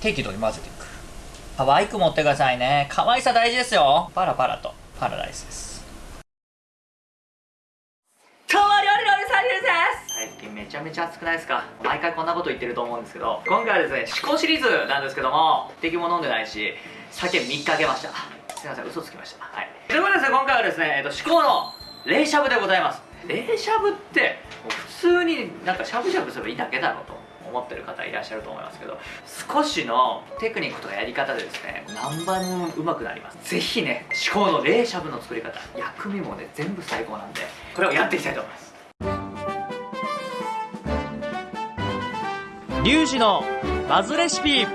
適度に混ぜていく。可愛く持ってくださいね。可愛さ大事ですよ。パラパラと。パラダイスです。今日は料理のりさりです。最近めちゃめちゃ暑くないですか？毎回こんなこと言ってると思うんですけど今回はですね思考シリーズなんですけども敵も飲んでないし酒3日あげました。すいません嘘つきました。はい。ということでですね今回はですね、えっと、思考の冷しゃぶでございます。冷しゃぶってもう普通になんかしゃぶしゃぶすればいいだけだろうと思ってる方いらっしゃると思いますけど少しのテクニックとかやり方でですね何倍もうまくなります。是非ね至高の冷しゃぶの作り方薬味もね全部最高なんでこれをやっていきたいと思います。リュウジのバズレシピ。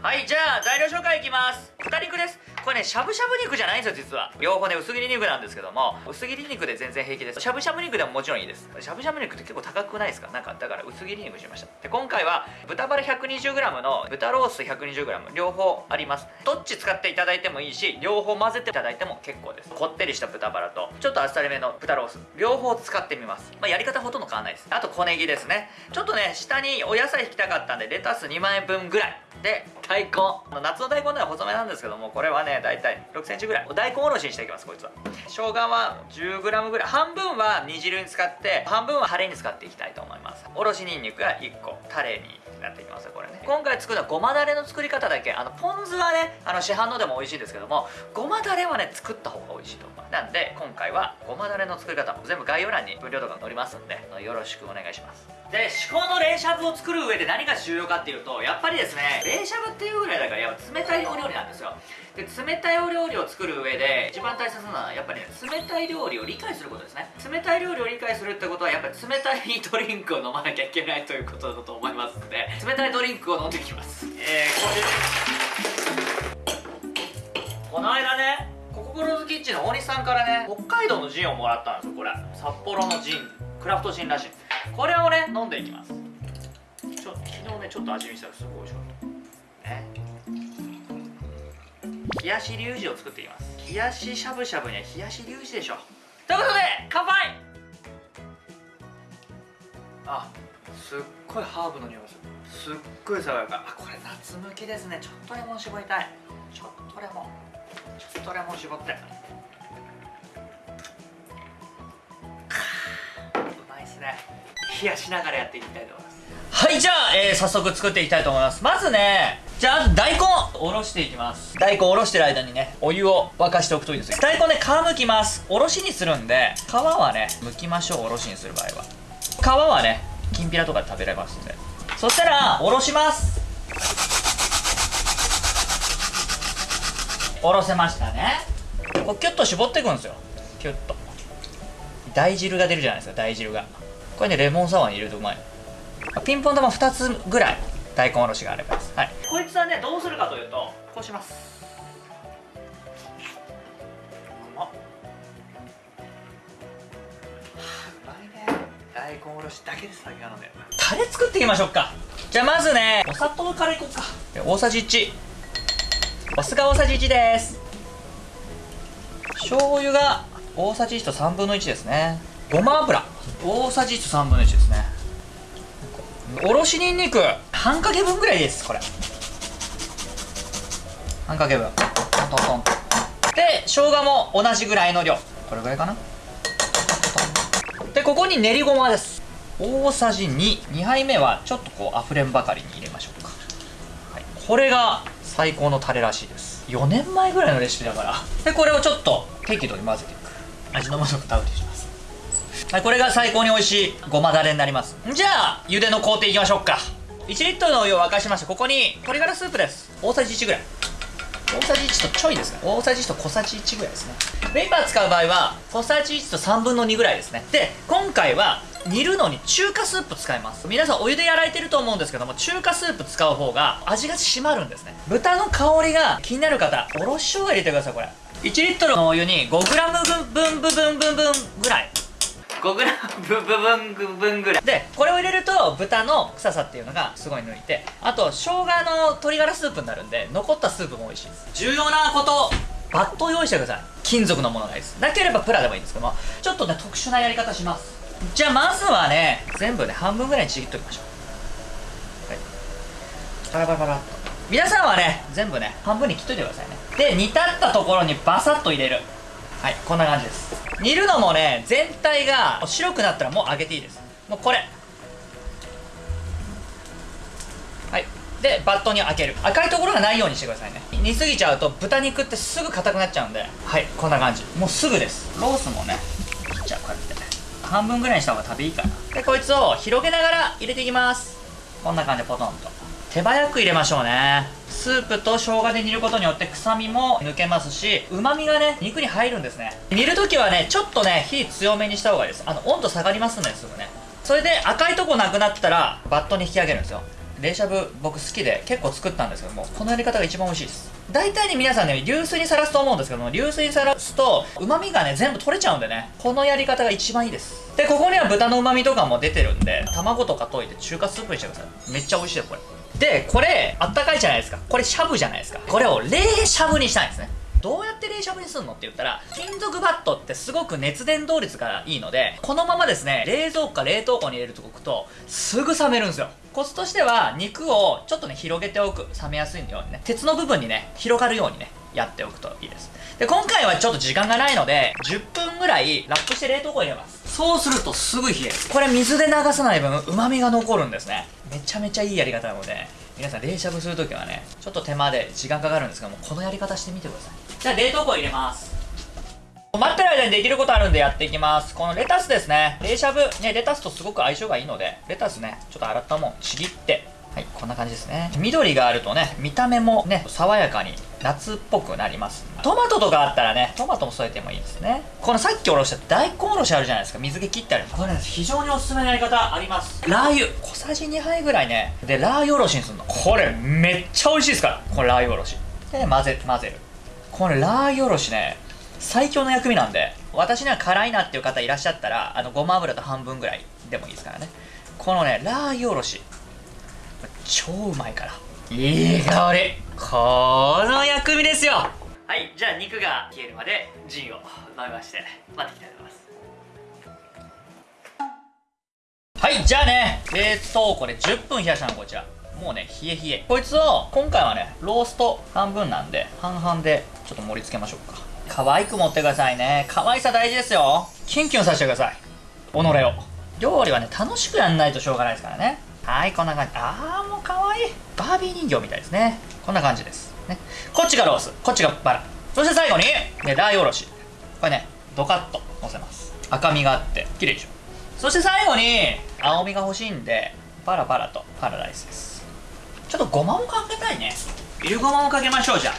はいじゃあ材料紹介いきます。豚肉ですこれねしゃぶしゃぶ肉じゃないんですよ実は。両方ね薄切り肉なんですけども薄切り肉で全然平気です。しゃぶしゃぶ肉でももちろんいいです。しゃぶしゃぶ肉って結構高くないですか？なんかだから薄切り肉しました。で今回は豚バラ 120g の豚ロース 120g 両方あります。どっち使っていただいてもいいし両方混ぜていただいても結構です。こってりした豚バラとちょっとあっさりめの豚ロース。両方使ってみます。まあ、やり方ほとんど変わんないです。あと小ネギですね。ちょっとね下にお野菜引きたかったんでレタス2万円分ぐらい。で大根。夏の大根では細めなんですけどもこれはね大体。6センチぐらい。大根おろしにしていきますこいつは。生姜は 10g ぐらい。半分は煮汁に使って半分はタレに使っていきたいと思います。おろしにんにくが1個。タレになっていきますこれね。今回作るのはごまだれの作り方だけあのポン酢はねあの市販のでも美味しいんですけどもごまだれはね作った方が美味しいと。思うなんで今回はごまだれの作り方も全部概要欄に分量とか載りますんでよろしくお願いします。で至高の冷しゃぶを作る上で何が重要かっていうとやっぱりですね冷しゃぶっていうぐらいだからやっぱ冷たいお料理なんですよ。で冷たいお料理を作る上で一番大切なのはやっぱりね冷たい料理を理解することですね。冷たい料理を理解するってことはやっぱり冷たいドリンクを飲まなきゃいけないということだと思いますのでリンクを飲んできます。えー、これこの間ねコココロズキッチンの大西さんからね北海道のジンをもらったんですよこれ。札幌のジンクラフトジンらしい。これをね飲んでいきます。ちょ昨日ねちょっと味見したらすごい美味しかった。ね。冷やしリュウジを作っていきます。冷やししゃぶしゃぶには冷やしリュウジでしょ。ということで乾杯！あすっごいハーブの匂いがする。すっごい爽やか。あこれ夏向きですね。ちょっとレモン絞りたい。ちょっとレモン。ちょっとレモン絞って。うまいっすね。冷やしながらやっていきたいと思います。はいじゃあ、えー、早速作っていきたいと思います。まずねじゃあ大根おろしていきます。大根おろしてる間にねお湯を沸かしておくといいです大根ね皮むきます。おろしにするんで皮はね剥きましょう。おろしにする場合は。皮はねきんぴらとかで食べられますんで。そしたらおろします。おろせましたね。こうキュッと絞っていくんですよ。キュッと。大汁が出るじゃないですか大汁が。これねレモンサワーに入れるとうまい。ピンポン玉2つぐらい大根おろしがあればです。はい。こいつはねどうするかというとこうします。大根おろしだけです先なので。タレ作っていきましょうか。じゃあまずねお砂糖からいこうか。大さじ1お酢が大さじ1です。醤油が大さじ1と3分の1ですね。ごま油。大さじ1と3分の1ですね。おろしにんにく半かけ分ぐらいですこれ。半かけ分。トントントン。で生姜も同じぐらいの量。これぐらいかなでここに練りごまです。大さじ22杯目はちょっとこうあふれんばかりに入れましょうか、はい、これが最高のタレらしいです。4年前ぐらいのレシピだから。でこれをちょっと適度に混ぜていく。味の素くダウリします。はいこれが最高に美味しい。ごまだれになります。じゃあ茹での工程いきましょうか。1リットルのお湯を沸かしましたここに鶏ガラスープです。大さじ1ぐらい。大さじ1とちょいですね。大さじ1と小さじ1ぐらいですね。ペーパー使う場合は小さじ1と3分の2ぐらいですね。で今回は煮るのに中華スープ使います。皆さんお湯でやられてると思うんですけども中華スープ使う方が味が締まるんですね。豚の香りが気になる方おろし生姜入れてくださいこれ。1リットルのお湯に 5g 分分分分分分ぐらい。5g 分分分分ぐらい。でこれを入れると豚の臭さっていうのがすごい抜いてあと生姜の鶏ガラスープになるんで残ったスープも美味しいです。重要なことバットを用意してください。金属のものがいいです。なければプラでもいいんですけどもちょっとね特殊なやり方します。じゃあまずはね全部ね半分ぐらいにちぎっときましょう。はい。パラパラパラっと。皆さんはね全部ね半分に切っといてくださいね。で煮立ったところにバサッと入れる。はいこんな感じです。煮るのもね全体が白くなったらもう揚げていいです。もうこれ。はい。でバットに開ける。赤いところがないようにしてくださいね。煮すぎちゃうと豚肉ってすぐ硬くなっちゃうんで。はい。こんな感じ。もうすぐです。ロースもね。切っちゃうこうやって。半分ぐらいにした方が食べいいかな。でこいつを広げながら入れていきます。こんな感じでポトンと。手早く入れましょうね。スープと生姜で煮ることによって臭みも抜けますし旨味がね肉に入るんですね。煮るときはねちょっとね火強めにした方がいいです。あの温度下がりますのですぐね。それで赤いとこなくなったらバットに引き上げるんですよ。冷しゃぶ僕好きで結構作ったんですけどもこのやり方が一番美味しいです。大体ね皆さんね流水にさらすと思うんですけども流水にさらすと旨味がね全部取れちゃうんでねこのやり方が一番いいです。でここには豚の旨味とかも出てるんで卵とか溶いて中華スープにしてください。めっちゃ美味しいよこれ。でこれあったかいじゃないですか。これしゃぶじゃないですか。これを冷しゃぶにしたいんですね。どうやって冷しゃぶにするのって言ったら金属バットってすごく熱伝導率がいいのでこのままですね冷蔵庫か冷凍庫に入れるとくとすぐ冷めるんですよ。コツとしては肉をちょっとね広げておく。冷めやすいようにね。鉄の部分にね広がるようにねやっておくといいです。で今回はちょっと時間がないので10分ぐらいラップして冷凍庫に入れます。そうするとすぐ冷える。これ水で流さない分旨味が残るんですね。めちゃめちゃいいやり方なので皆さん冷しゃぶするときはねちょっと手間で時間かかるんですがもうこのやり方してみてください。じゃあ冷凍庫入れます。待ってる間にできることあるんでやっていきます。このレタスですね。冷しゃぶ。ねレタスとすごく相性がいいのでレタスねちょっと洗ったもんちぎって。はいこんな感じですね。緑があるとね見た目もね爽やかに夏っぽくなります。トマトとかあったらねトマトも添えてもいいですね。このさっきおろした大根おろしあるじゃないですか。水気切ってあるこれね非常におすすめのやり方あります。ラー油。小さじ2杯ぐらいね。でラー油おろしにするの。これめっちゃ美味しいですか？らこれラー油おろし。で混ぜ混ぜる。これラー油おろしね最強の薬味なんで私には辛いなっていう方いらっしゃったらあのごま油と半分ぐらいでもいいですからね。このねラー油おろし。超うまいからいい香り。この薬味ですよ。はいじゃあ肉が消えるまでジンを飲みまして待っていきたいと思います。はいじゃあね冷凍庫で10分冷やしたのこちら。もうね冷え冷え。こいつを今回はねロースト半分なんで半々でちょっと盛り付けましょうか。可愛く持ってくださいね。可愛さ大事ですよ。キュンキュンさせてください。己を。料理はね楽しくやんないとしょうがないですからねはいこんな感じ。あーもう可愛い。いバービー人形みたいですね。こんな感じです。ね。こっちがロース。こっちがバラ。そして最後にねラーおろし。これねドカッとのせます。赤みがあって綺麗でしょ。そして最後に青みが欲しいんでパラパラとパラダイスです。ちょっとごまもかけたいね。いるごまもかけましょうじゃあ。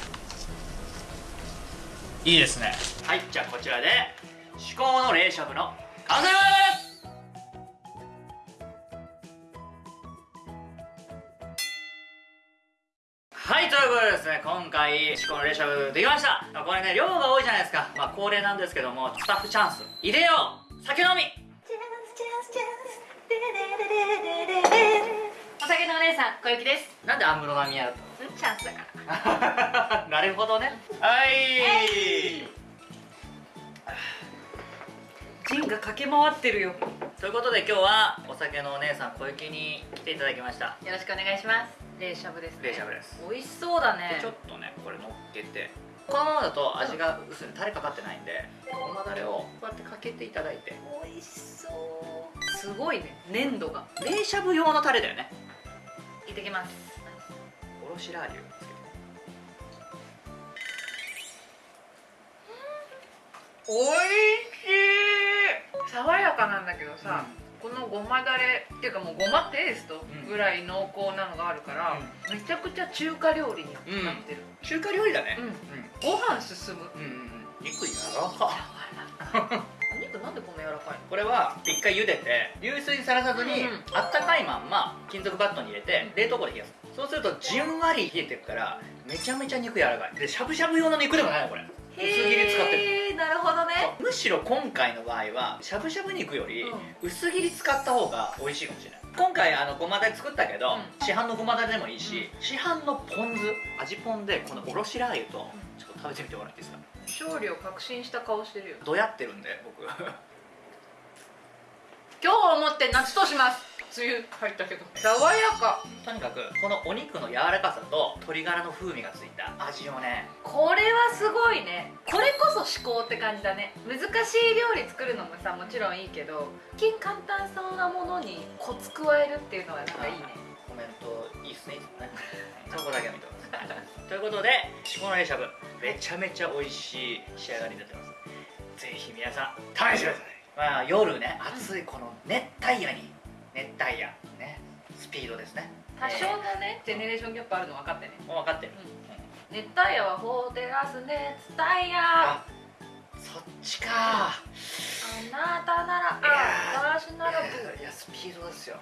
いいですね。はいじゃあこちらで至高の冷しゃぶの完成ですはいということでですね今回至高の冷しゃぶできました。これね量が多いじゃないですか。まあ恒例なんですけどもスタッフチャンス。入れよう。酒飲み。お酒のお姉さん小雪です。なんで安室奈美恵だっチャンスだかたの なるほどね。はいジンが駆け回ってるよ。よということで今日はお酒のお姉さん小雪に来ていただきました。ろしくお願いします。冷しゃぶですね。冷しゃぶです。美味しそうだね。ちょっとねこれ乗っけて。このままだと味が薄い。タレかかってないんでごまだれをこうやってかけていただいて。美味しそう。すごいね。粘度が。冷しゃぶ用のタレだよね。いってきます。おろしラー油。つけて美味しい爽やかなんだけどさ、このごまだれっていうかもうごまペーストぐらい濃厚なのがあるから、めちゃくちゃ中華料理になってる、中華料理だね。うん。ご飯進む。うんうんうん。肉やわらかお肉なんでこんな柔らかいの？これは一回茹でて流水にさらさずに、うんあったかいまんま金属バットに入れて冷凍庫で冷やす。そうするとじんわり冷えてるからめちゃめちゃ肉柔らかい。でしゃぶしゃぶ用の肉でもないのこれ。薄切り使ってるほどね。むしろ今回の場合はしゃぶしゃぶ肉よりうん。薄切り使った方が美味しいかもしれない。今回あのごまだれ作ったけど、うん。市販のごまだれでもいいし、市販のポン酢味ポンでこのおろしラー油とちょっと食べてみてもらっていいですか？勝利を確信した顔してるよ。どうやってるんで僕今日をもって夏とします。梅雨入ったけど。爽やか。とにかくこのお肉の柔らかさと鶏ガラの風味がついた味をね。これはすごいね。これこそ至高って感じだね。難しい料理作るのもさもちろんいいけど一見簡単そうなものにコツ加えるっていうのはなんかいいね。コメントいいっすね。そこだけは見てます。ということでしこのりしゃぶめちゃめちゃ美味しい仕上がりになってます。ぜひ皆さん試してくださいまあ夜ね暑いこの熱帯夜に熱帯夜ねスピードですね。多少のねジェネレーションギャップあるの分かってね。分かってる、熱帯夜は法テラス熱帯夜。あそっちか。あなたならあ私なら。いやスピードですよ